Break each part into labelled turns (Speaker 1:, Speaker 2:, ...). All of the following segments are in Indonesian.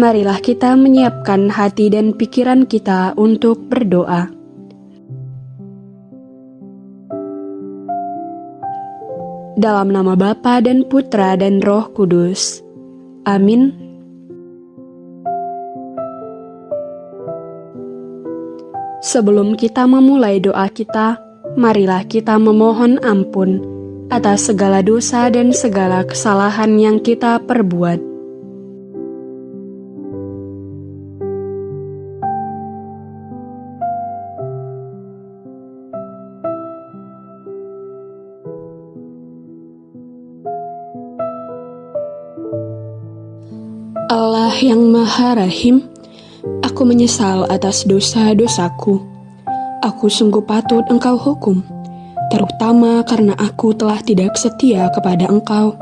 Speaker 1: marilah kita menyiapkan hati dan pikiran kita untuk berdoa. Dalam nama Bapa dan Putra dan Roh Kudus. Amin. Sebelum kita memulai doa kita, marilah kita memohon ampun atas segala dosa dan segala kesalahan yang kita perbuat yang Maha Rahim, aku menyesal atas dosa-dosaku. Aku sungguh patut Engkau hukum, terutama karena aku telah tidak setia kepada Engkau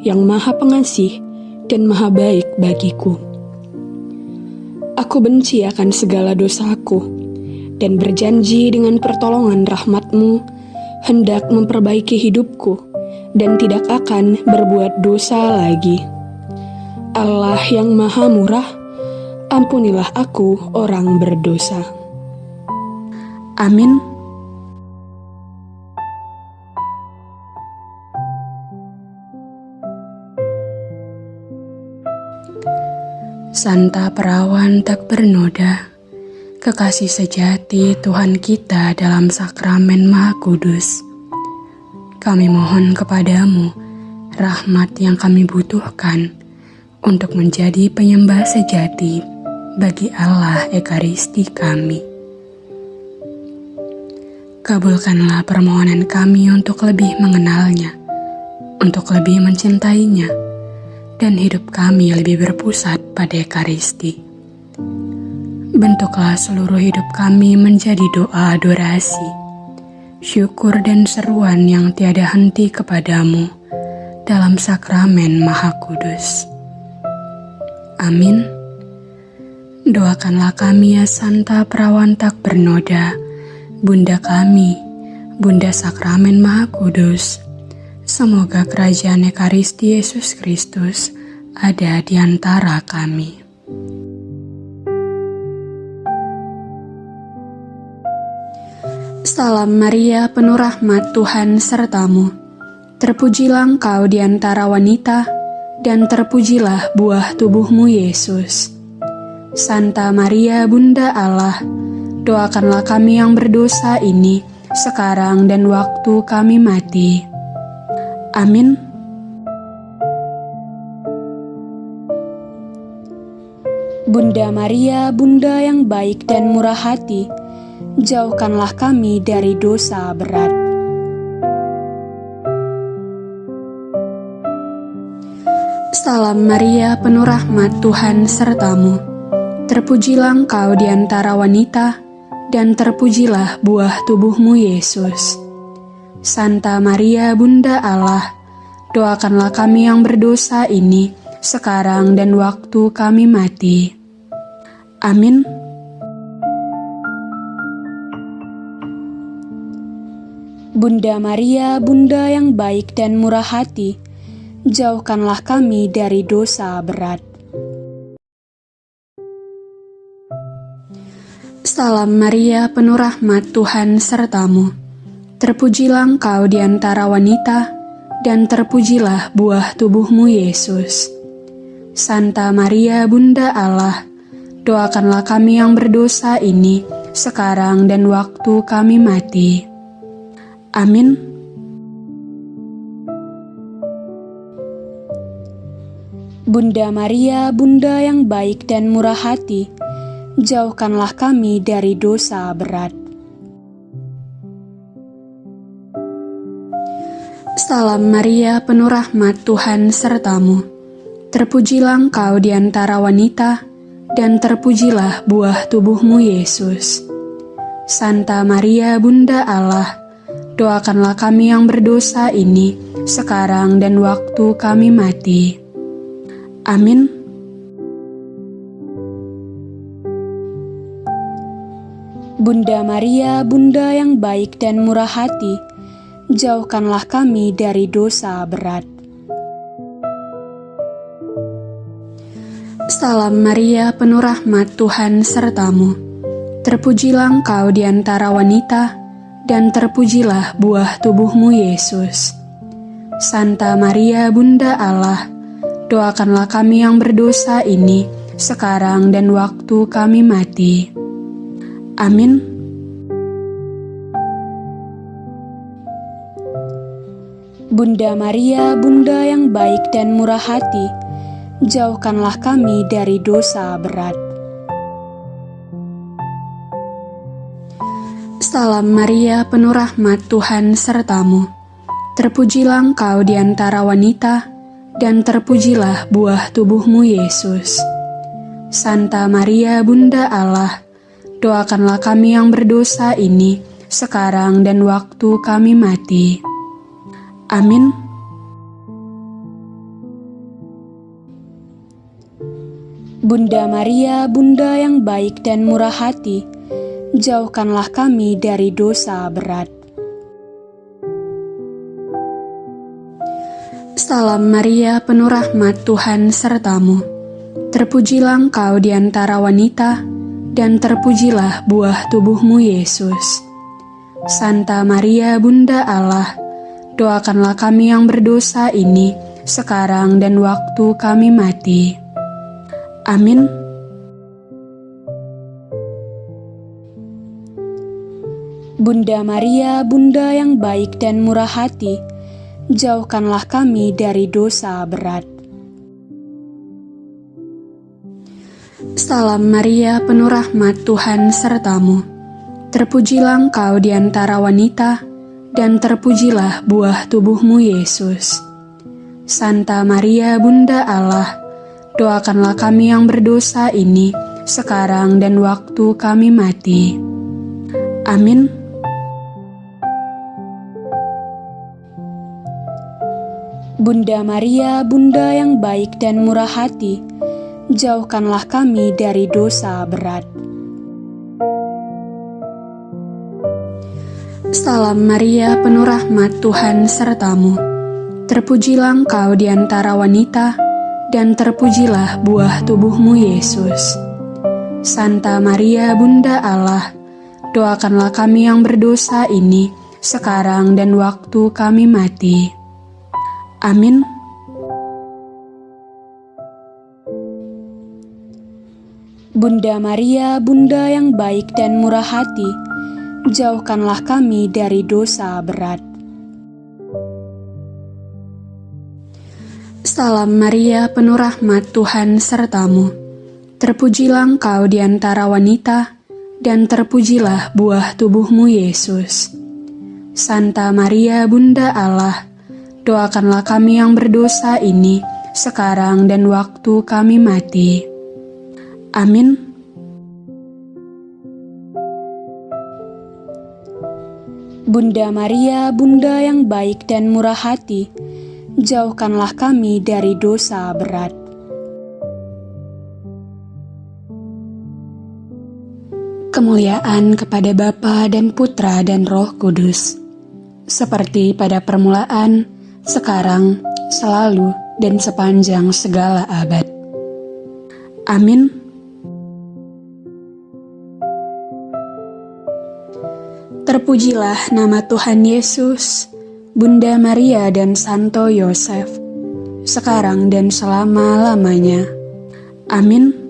Speaker 1: yang Maha Pengasih dan Maha Baik bagiku. Aku benci akan segala dosaku dan berjanji dengan pertolongan rahmatmu hendak memperbaiki hidupku dan tidak akan berbuat dosa lagi. Allah yang maha murah, ampunilah aku orang berdosa. Amin. Santa perawan tak bernoda, kekasih sejati Tuhan kita dalam sakramen Maha Kudus. Kami mohon kepadamu rahmat yang kami butuhkan untuk menjadi penyembah sejati bagi Allah Ekaristi kami. Kabulkanlah permohonan kami untuk lebih mengenalnya, untuk lebih mencintainya, dan hidup kami lebih berpusat pada Ekaristi. Bentuklah seluruh hidup kami menjadi doa adorasi, syukur dan seruan yang tiada henti kepadamu dalam sakramen Maha Kudus. Amin. Doakanlah kami ya Santa Perawan tak bernoda, Bunda kami, Bunda Sakramen Maha Kudus. Semoga kerajaan Ekaristi Yesus Kristus ada di antara kami. Salam Maria, penuh rahmat Tuhan sertamu. Terpujilah engkau di antara wanita, dan terpujilah buah tubuhmu Yesus. Santa Maria Bunda Allah, doakanlah kami yang berdosa ini, sekarang dan waktu kami mati. Amin. Bunda Maria, Bunda yang baik dan murah hati, jauhkanlah kami dari dosa berat. Salam Maria, penuh rahmat Tuhan sertamu. Terpujilah engkau di antara wanita, dan terpujilah buah tubuhmu Yesus. Santa Maria, Bunda Allah, doakanlah kami yang berdosa ini, sekarang dan waktu kami mati. Amin. Bunda Maria, Bunda yang baik dan murah hati, jauhkanlah kami dari dosa berat. Salam Maria, penuh rahmat Tuhan sertamu. Terpujilah engkau di antara wanita, dan terpujilah buah tubuhmu Yesus. Santa Maria, Bunda Allah, doakanlah kami yang berdosa ini, sekarang dan waktu kami mati. Amin. Bunda Maria, Bunda yang baik dan murah hati, jauhkanlah kami dari dosa berat. Salam Maria, penuh rahmat Tuhan sertamu. Terpujilah engkau di antara wanita, dan terpujilah buah tubuhmu Yesus. Santa Maria, Bunda Allah, doakanlah kami yang berdosa ini, sekarang dan waktu kami mati. Amin. Bunda Maria, Bunda yang baik dan murah hati, jauhkanlah kami dari dosa berat. Salam Maria, penuh rahmat Tuhan sertamu. Terpujilah engkau di antara wanita, dan terpujilah buah tubuhmu Yesus. Santa Maria, Bunda Allah, doakanlah kami yang berdosa ini, sekarang dan waktu kami mati. Amin. Bunda Maria, Bunda yang baik dan murah hati, jauhkanlah kami dari dosa berat. Salam Maria, penuh rahmat Tuhan sertamu. Terpujilah engkau di antara wanita, dan terpujilah buah tubuhmu Yesus. Santa Maria, Bunda Allah, doakanlah kami yang berdosa ini, sekarang dan waktu kami mati. Amin. Bunda Maria, Bunda yang baik dan murah hati, jauhkanlah kami dari dosa berat. Salam Maria, penuh rahmat Tuhan sertamu. Terpujilah engkau di antara wanita, dan terpujilah buah tubuhmu Yesus. Santa Maria, Bunda Allah, doakanlah kami yang berdosa ini, sekarang dan waktu kami mati. Amin. Bunda Maria, Bunda yang baik dan murah hati, jauhkanlah kami dari dosa berat. Salam Maria, penuh rahmat Tuhan sertamu. Terpujilah engkau di antara wanita, dan terpujilah buah tubuhmu Yesus. Santa Maria Bunda Allah, doakanlah kami yang berdosa ini, sekarang dan waktu kami mati. Amin. Bunda Maria, Bunda yang baik dan murah hati, jauhkanlah kami dari dosa berat. Salam Maria, penuh rahmat Tuhan sertamu. Terpujilah engkau di antara wanita, dan terpujilah buah tubuhmu Yesus. Santa Maria, Bunda Allah, doakanlah kami yang berdosa ini, sekarang dan waktu kami mati. Amin. Bunda Maria, Bunda yang baik dan murah hati, jauhkanlah kami dari dosa berat. Salam Maria, penuh rahmat Tuhan sertamu. Terpujilah engkau di antara wanita, dan terpujilah buah tubuhmu Yesus. Santa Maria, Bunda Allah, doakanlah kami yang berdosa ini, sekarang dan waktu kami mati. Amin. Bunda Maria, Bunda yang baik dan murah hati, jauhkanlah kami dari dosa berat. Kemuliaan kepada Bapa dan Putra dan Roh Kudus, seperti pada permulaan, sekarang, selalu, dan sepanjang segala abad. Amin. Terpujilah nama Tuhan Yesus, Bunda Maria dan Santo Yosef, sekarang dan selama-lamanya. Amin.